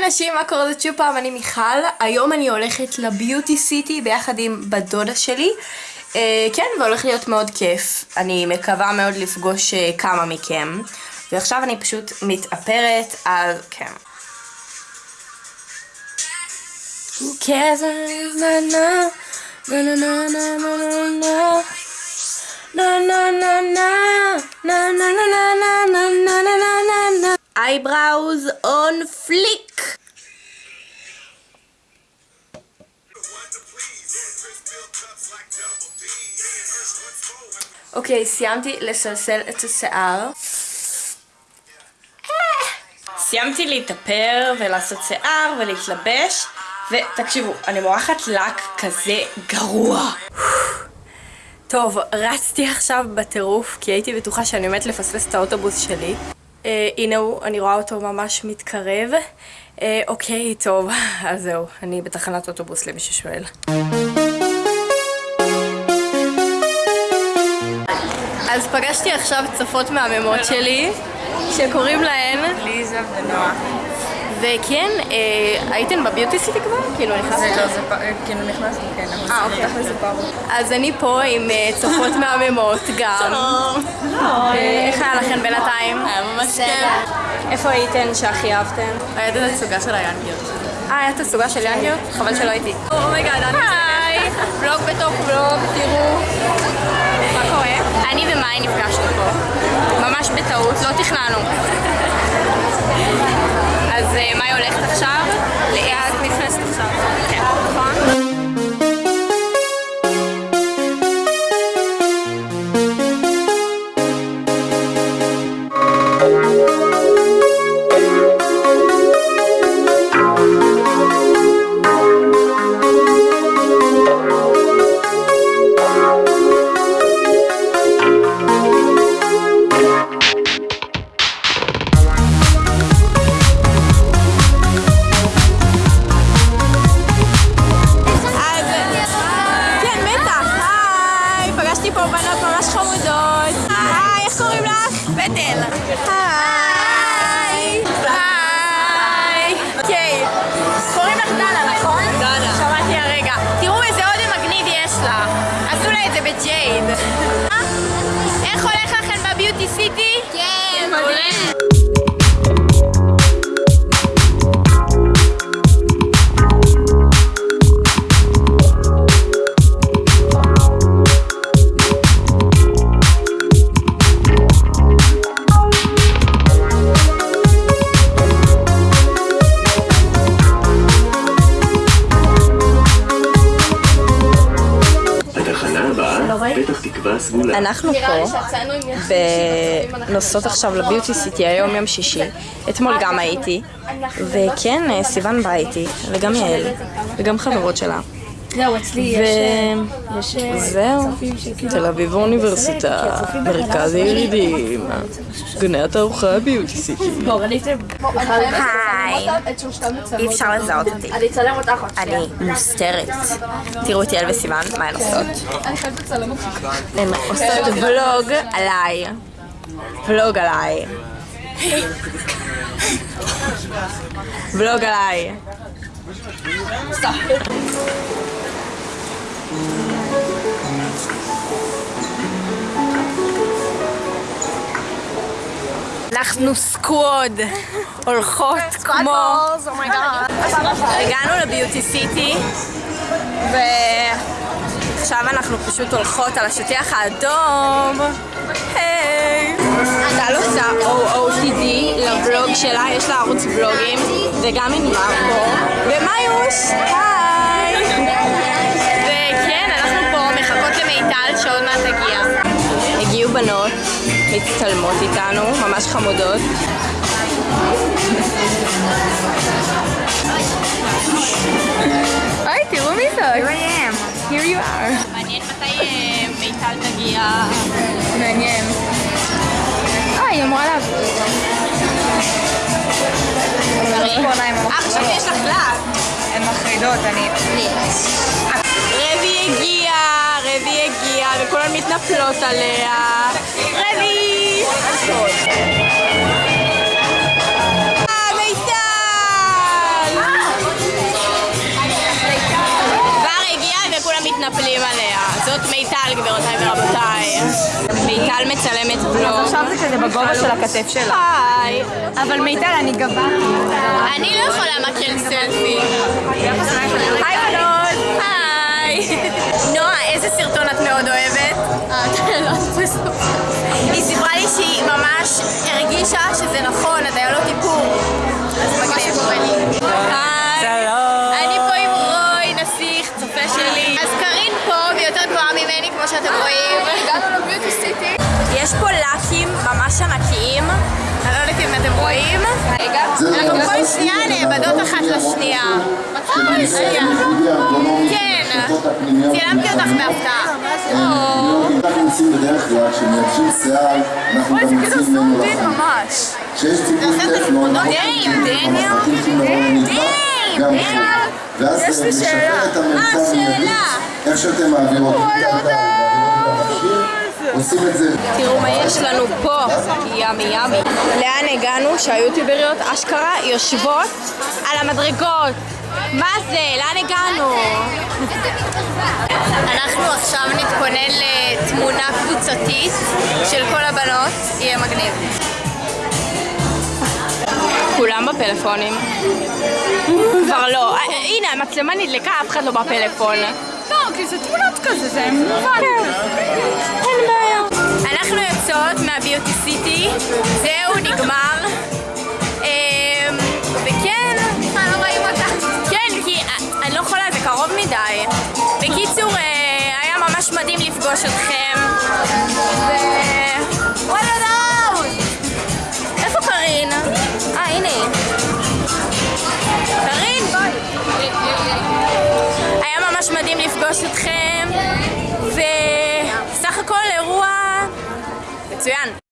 היי נשים, מה קורה? זאת שוב פעם, אני מיכל. היום אני הולכת לביוטי סיטי ביחד עם בת דודה שלי. אה, כן, והולך להיות מאוד כיף. אני מקווה מאוד לפגוש אה, כמה מכם. ועכשיו אני פשוט מתאפרת על... כן. Who cares? Na אוקיי, סיימתי לסלסל את השיער. סיימתי להתאפר ולעשות שיער ולהתלבש ותקשיבו, אני מורחת לק כזה גרוע. טוב, רצתי עכשיו בטירוף כי הייתי בטוחה שאני עומדת לפספס את האוטובוס שלי. אה, הנה הוא, אני רואה אותו ממש מתקרב. אה, אוקיי, טוב, אז זהו, אני בתחנת אוטובוס למי ששואל אז פגשתי עכשיו צופות מהממות שלי שקוראים להן ליזה ונועה. וכן, אה, הייתן ב Beauty City כבר? כאילו נכנסת? זה לא, זה פ- כאילו נכנסנו, כן, אה, אוקיי. אז אני פה עם אה, צופות מהממות גם. שלום. אה, איך היה לכם בינתיים? היה ממש כיף. איפה הייתן שהכי אהבתם? היה את הסוגה של היאנגיות. אה, היה את הסוגה של יאנגיות? חבל שלא הייתי. oh my god, אני Ahnung. זה ג'ייד. אה? איך הולך לכם בביוטי סיטי? כן, מעולה. אנחנו פה ונוסעות עכשיו לביוטי סיטי, היום יום שישי. אתמול גם הייתי, וכן, אה, סיוון באה איתי, וגם יעל, וגם חברות שלה. זהו, אצלי וזהו, תל אביב האוניברסיטה, מרכז הירידים, גני התערוכה ביוטי סיטי. היי, אי אפשר לזהות אותי. אני אצלם אותך עוד אני מוסתרת. תראו את יעל וסיוון, מה הן עושות? אותך. הן עושות ולוג עליי. ולוג עליי. ולוג עליי. אנחנו סקווד, הולכות כמו... הגענו לביוטי סיטי, ועכשיו אנחנו פשוט הולכות על השטיח האדום. היי! טל עושה OOTD לבלוג שלה, יש לה ערוץ בלוגים, וגם עם מרקו, ומיוש, מצטלמות איתנו, ממש חמודות. היי, תראו מי זאת. Here you are. מעניין מתי מיטל תגיע. מעניין. אה, היא אמורה. אה, חשבתי יש לך לק. הן מחרידות, אני... רבי הגיע, רבי הגיע, וכולן מתנפלות עליה. please. Ah, מיטל! כבר וכולם מתנפלים עליה. זאת מיטל, גבירותיי ורבותיי. מיטל מצלמת בלוג. אז עכשיו זה כזה בגובה של הכתף שלה. היי. אבל מיטל, אני גבה. אני לא יכולה מקרן סלפי. היי, בנות. היי. נועה, איזה סרטון את מאוד אוהבת? היא סיפרה לי שהיא ממש הרגישה שזה נכון, הדיילות איפור. אז מגניב. היי. שלום. אני פה עם רוי, נסיך, צופה שלי. אז קארין פה, והיא יותר גבוהה ממני, כמו שאתם רואים. הגענו לביוטי סיטי. יש פה לאקים ממש ענקיים. אני לא יודעת אם אתם רואים. אנחנו כל שנייה נאבדות אחת לשנייה. רגע. כן, צילמתי אותך בהפתעה. אנחנו עושים בדרך כלל, כשמייבשים שיער, אנחנו גם מוצאים ממנו לחם. כשיש ציפוי טפלון. ואז זה. משפר את הממצא אה, שאלה. מיידית, איך שאתם מעבירות. עושים את זה. תראו מה יש לנו פה, ימי ימי. לאן הגענו שהיוטיובריות אשכרה יושבות על המדרגות? מה זה? לאן הגענו? אנחנו עכשיו נתכונן לתמונה קבוצתית של כל הבנות, יהיה מגניב. כולם בפלאפונים. כבר לא. הנה, המצלמה נדלקה, אף אחד לא בפלאפון. לא, כי זה תמונות כזה, זה מובן. אין בעיה. אנחנו יוצאות מהביוטי סיטי, זהו, נגמר. לפגוש אתכם. ו... וואלה דאוד! איפה קארין? אה, הנה היא. קארין, בואי. היה ממש מדהים לפגוש אתכם, וסך הכל אירוע מצוין.